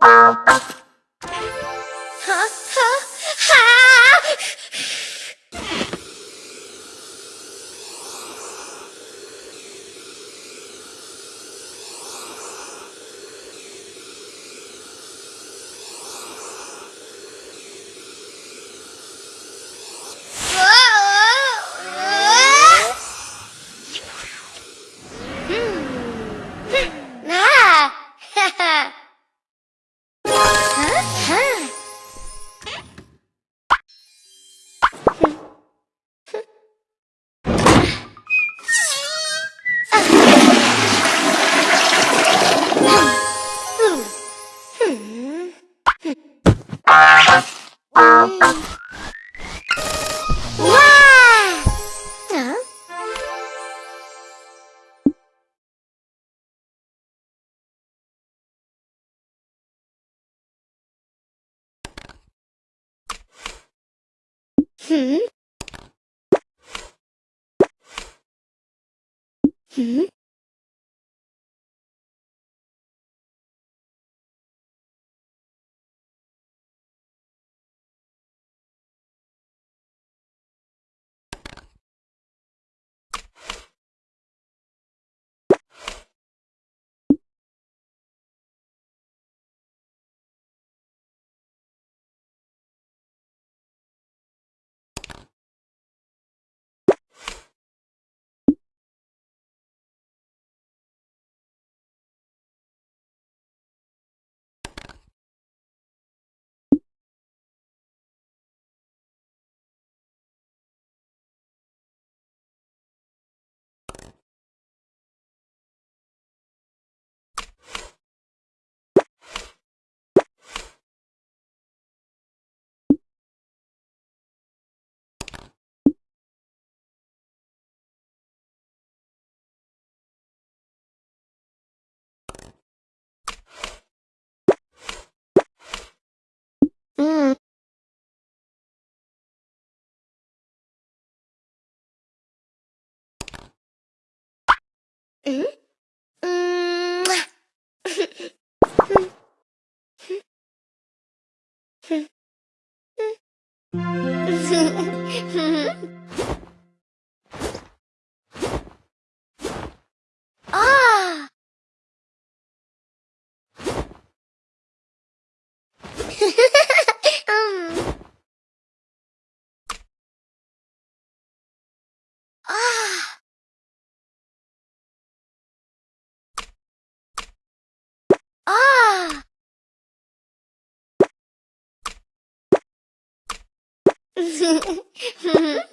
Bye. 嗯。嗯。Mm? Mm. ah! um. Ah!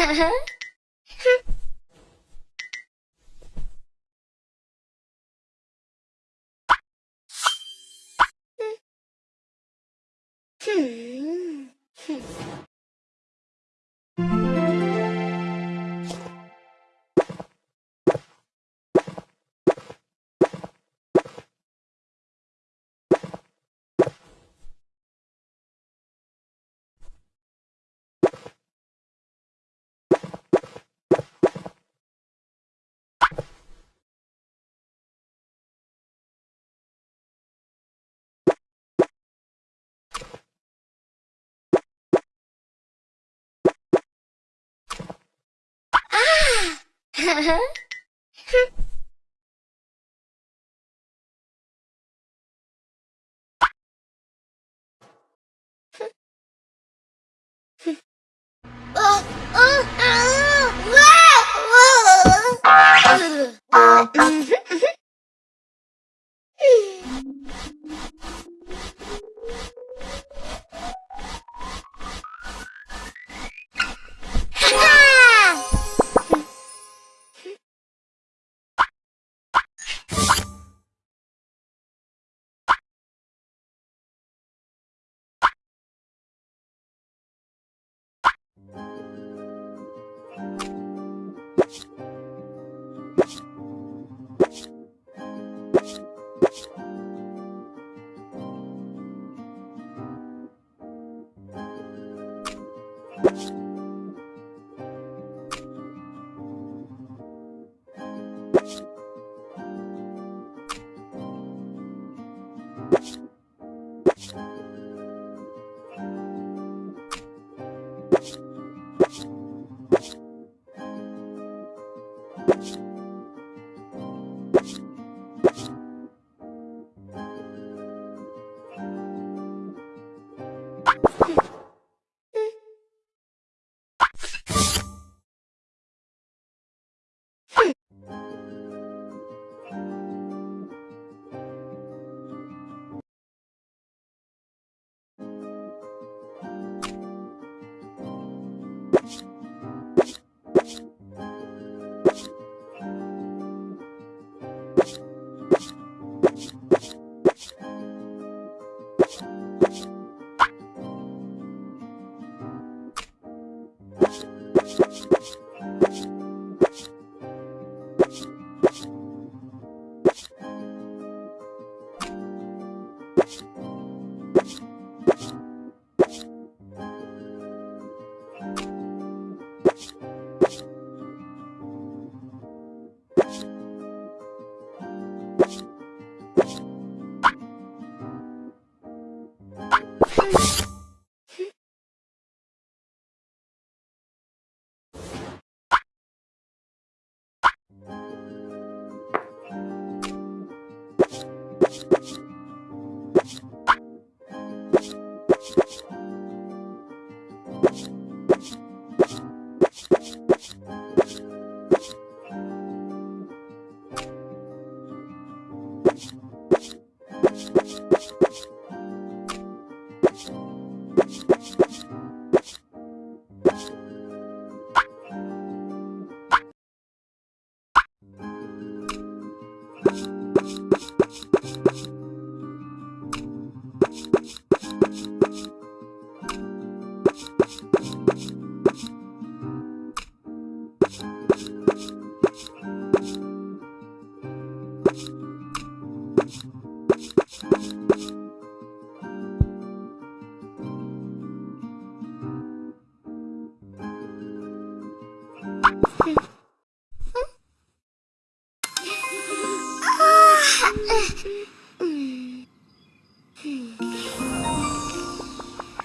Um. ah! Hmm. Wow. you